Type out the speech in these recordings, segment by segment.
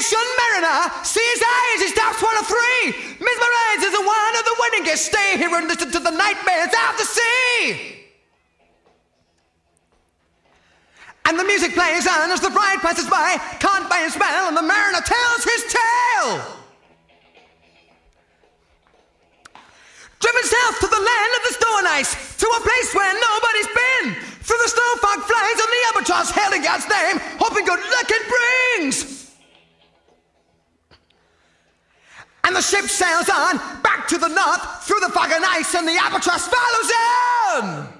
Attention, mariner! Seize eyes, he stops one of three! Mesmerized as a one of the wedding guests. Stay here and listen to the nightmares of the sea! And the music plays on as the bride passes by, caught by a spell, and the mariner tells his tale. Driven south to the land of the snow and ice, to a place where nobody's been. Through the snow fog flies on the albatross, hailing God's name, hoping good luck it brings. And the ship sails on, back to the north, through the fog and ice, and the albatross follows on.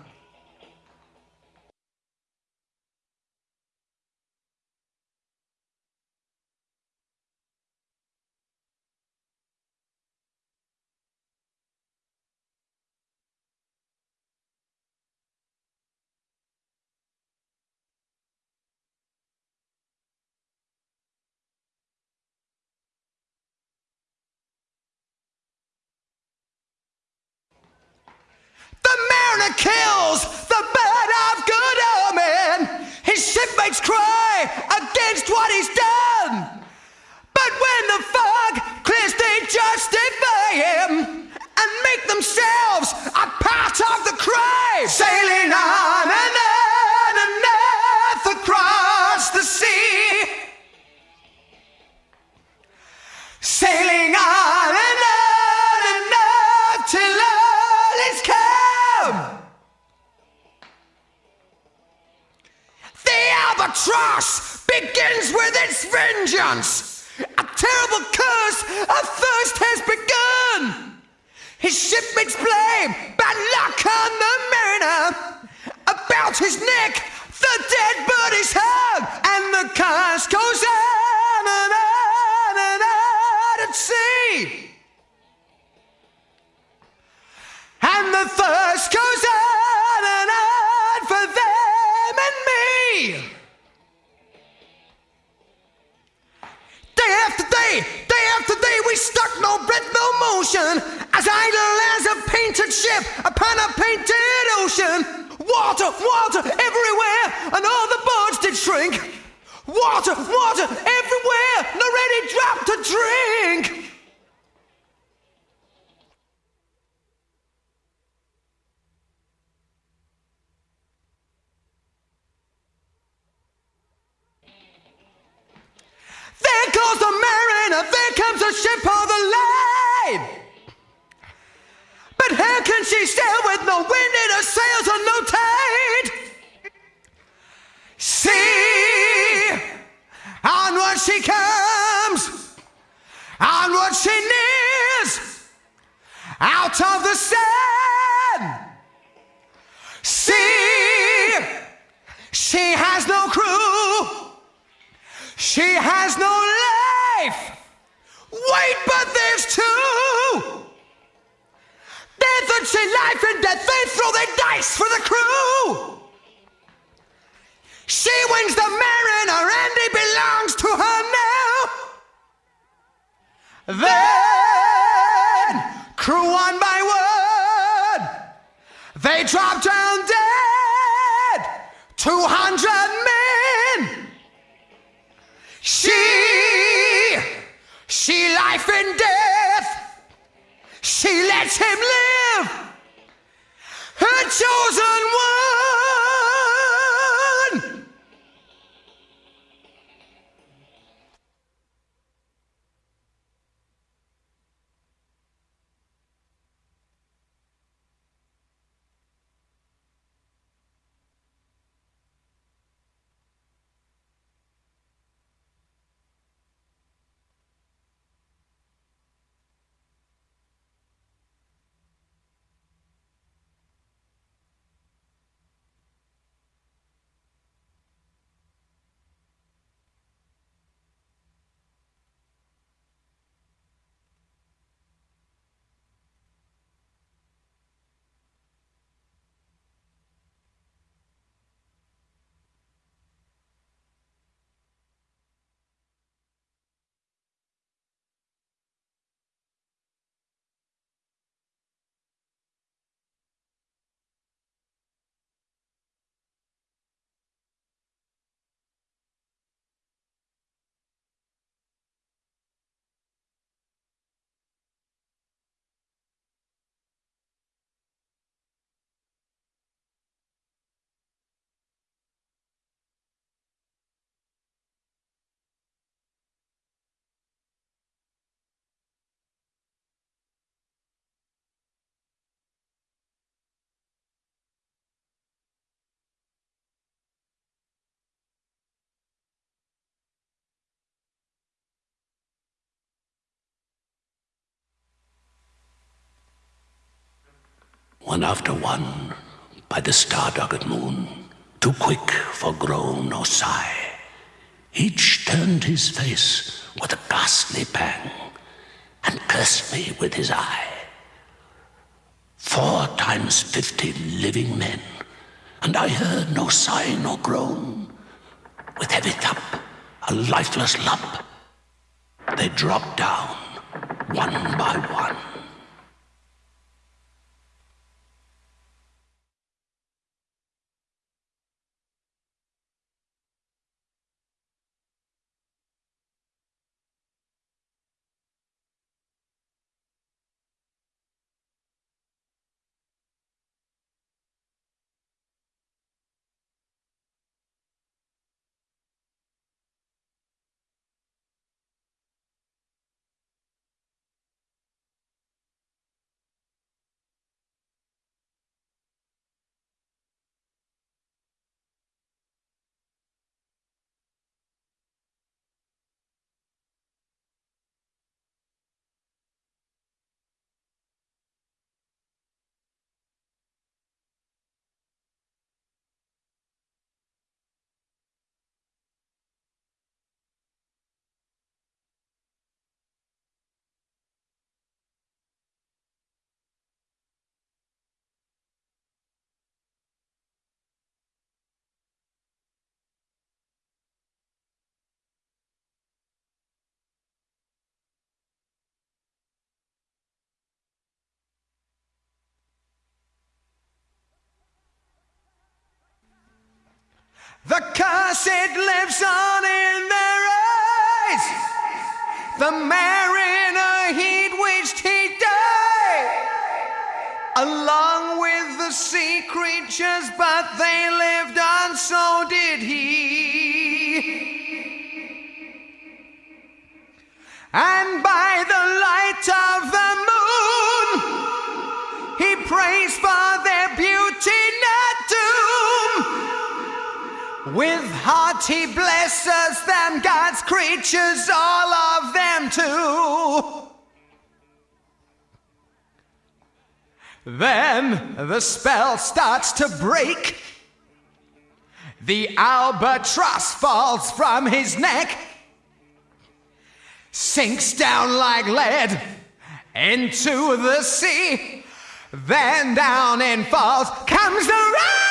Kills the bird of good omen. His shipmates cry against what he's done. But when the fog clears, they justify him and make themselves a part of the crime. Day, day after day, we stuck no breath, no motion, as idle as a painted ship upon a painted ocean. Water, water everywhere, and all the boats did shrink. Water, water everywhere, no ready drop to drink. She sail with no wind in her sails or no tide? See, onward she comes, onward she nears, out of the sun. Life death, they throw their dice for the crew. She wins the mariner and he belongs to her now. Then, crew one by one, they drop down dead. Two hundred men. She, she life and death. She lets him live. Chosen one. One after one, by the star-duggered moon, too quick for groan or sigh. Each turned his face with a ghastly pang, and cursed me with his eye. Four times fifty living men, and I heard no sigh nor groan. With heavy thump, a lifeless lump, they dropped down, one by one. The curse it lives on in their eyes. The mariner he'd wished he'd die. Along with the sea creatures, but they lived on, so did he. With heart he blesses them, God's creatures, all of them too. Then the spell starts to break. The albatross falls from his neck, sinks down like lead into the sea. Then down and falls comes the rain.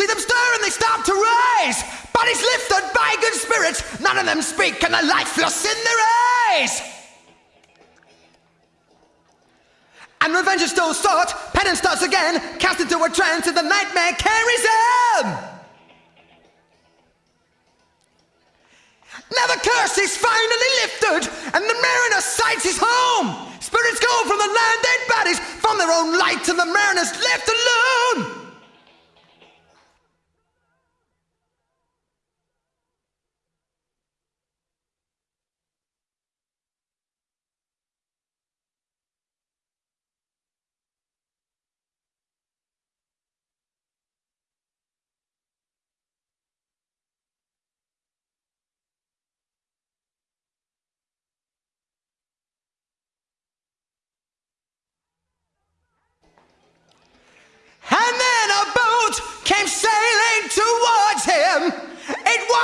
See them stir and they start to rise. Bodies lifted by good spirits, none of them speak, and the lifeless in their eyes. And revenge is still sought, penance starts again, cast into a trance, and the nightmare carries on. Now the curse is finally lifted, and the mariner sights his home. Spirits go from the land dead bodies, from their own light, and the mariner's left alone.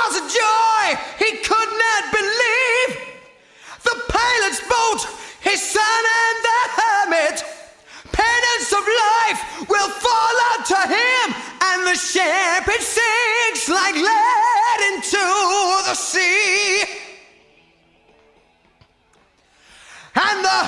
Was a joy he could not believe. The pilot's boat, his son and the hermit. Penance of life will fall unto him, and the ship it sinks like lead into the sea. And the